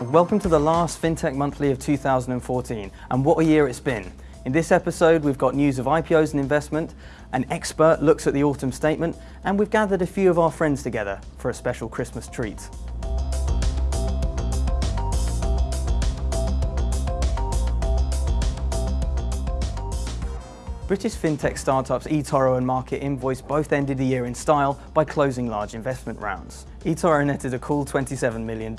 Welcome to the last FinTech Monthly of 2014, and what a year it's been. In this episode, we've got news of IPOs and investment, an expert looks at the autumn statement, and we've gathered a few of our friends together for a special Christmas treat. British fintech startups eToro and Market Invoice both ended the year in style by closing large investment rounds. eToro netted a cool $27 million.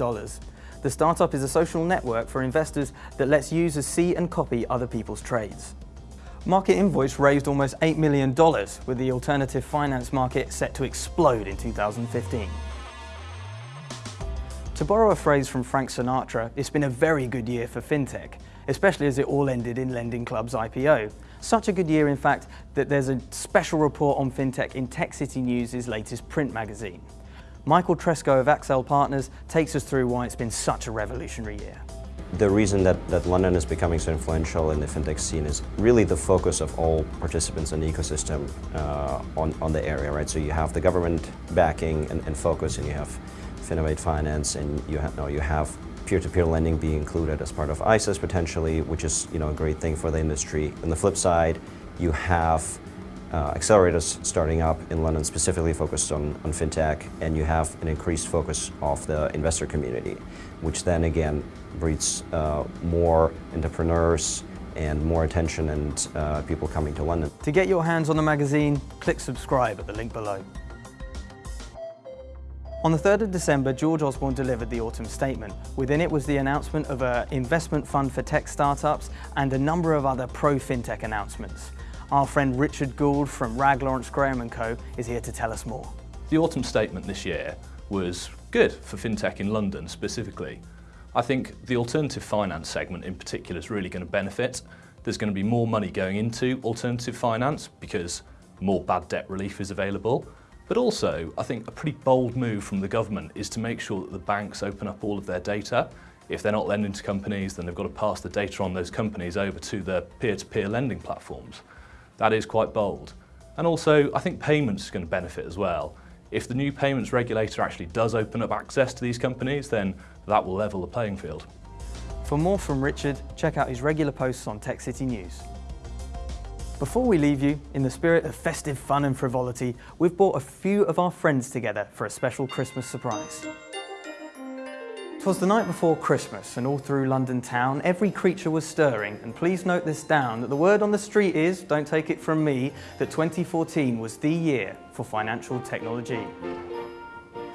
The startup is a social network for investors that lets users see and copy other people's trades. Market Invoice raised almost $8 million, with the alternative finance market set to explode in 2015. To borrow a phrase from Frank Sinatra, it's been a very good year for fintech, especially as it all ended in Lending Club's IPO. Such a good year, in fact, that there's a special report on fintech in Tech City News' latest print magazine. Michael Treskow of Accel Partners takes us through why it's been such a revolutionary year. The reason that, that London is becoming so influential in the fintech scene is really the focus of all participants in the ecosystem uh, on, on the area, right? So you have the government backing and, and focus, and you have Innovate Finance, and you have, no, you have peer-to-peer -peer lending being included as part of ISAs potentially, which is you know, a great thing for the industry. On the flip side, you have uh, accelerators starting up in London specifically focused on, on fintech, and you have an increased focus of the investor community, which then again breeds uh, more entrepreneurs and more attention and uh, people coming to London. To get your hands on the magazine, click subscribe at the link below. On the 3rd of December, George Osborne delivered the autumn statement. Within it was the announcement of an investment fund for tech startups and a number of other pro-fintech announcements. Our friend Richard Gould from Wragge Lawrence Graham & Co is here to tell us more. The autumn statement this year was good for fintech in London specifically. I think the alternative finance segment in particular is really going to benefit. There's going to be more money going into alternative finance because more bad debt relief is available. But also, I think a pretty bold move from the government is to make sure that the banks open up all of their data. If they're not lending to companies, then they've got to pass the data on those companies over to the peer-to-peer -peer lending platforms. That is quite bold. And also, I think payments is going to benefit as well. If the new payments regulator actually does open up access to these companies, then that will level the playing field. For more from Richard, check out his regular posts on Tech City News. Before we leave you, in the spirit of festive fun and frivolity, we've brought a few of our friends together for a special Christmas surprise. Twas the night before Christmas, and all through London town, every creature was stirring, and please note this down, that the word on the street is, don't take it from me, that 2014 was the year for financial technology.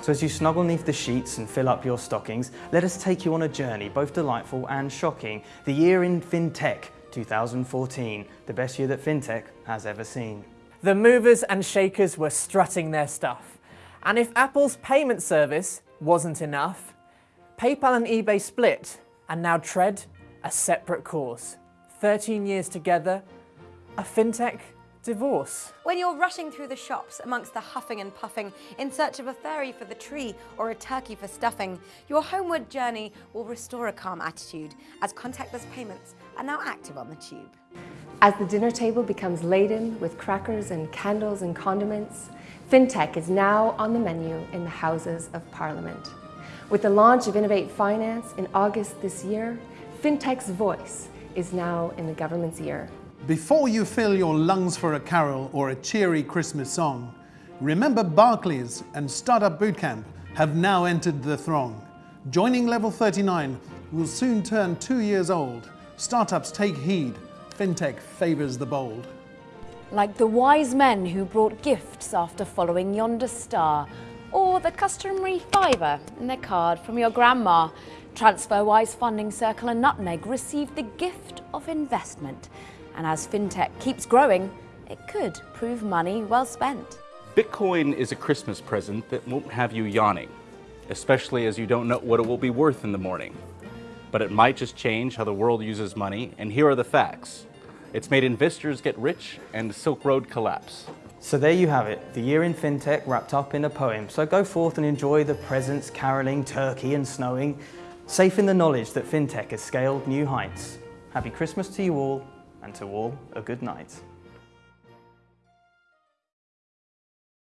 So as you snuggle neath the sheets and fill up your stockings, let us take you on a journey, both delightful and shocking, the year in FinTech 2014, the best year that fintech has ever seen. The movers and shakers were strutting their stuff. And if Apple's payment service wasn't enough, PayPal and eBay split and now tread a separate course. 13 years together, a fintech divorce. When you're rushing through the shops amongst the huffing and puffing in search of a fairy for the tree or a turkey for stuffing, your homeward journey will restore a calm attitude as contactless payments are now active on the tube. As the dinner table becomes laden with crackers and candles and condiments, FinTech is now on the menu in the Houses of Parliament. With the launch of Innovate Finance in August this year, FinTech's voice is now in the government's ear. Before you fill your lungs for a carol or a cheery Christmas song, remember Barclays and Startup Bootcamp have now entered the throng. Joining Level 39 will soon turn two years old. Startups take heed, FinTech favours the bold. Like the wise men who brought gifts after following yonder star, or the customary fiver in their card from your grandma. TransferWise Funding Circle and Nutmeg received the gift of investment and as fintech keeps growing, it could prove money well spent. Bitcoin is a Christmas present that won't have you yawning, especially as you don't know what it will be worth in the morning. But it might just change how the world uses money, and here are the facts. It's made investors get rich and Silk Road collapse. So there you have it, the year in fintech wrapped up in a poem. So go forth and enjoy the presents, caroling, turkey and snowing, safe in the knowledge that fintech has scaled new heights. Happy Christmas to you all and to all a good night.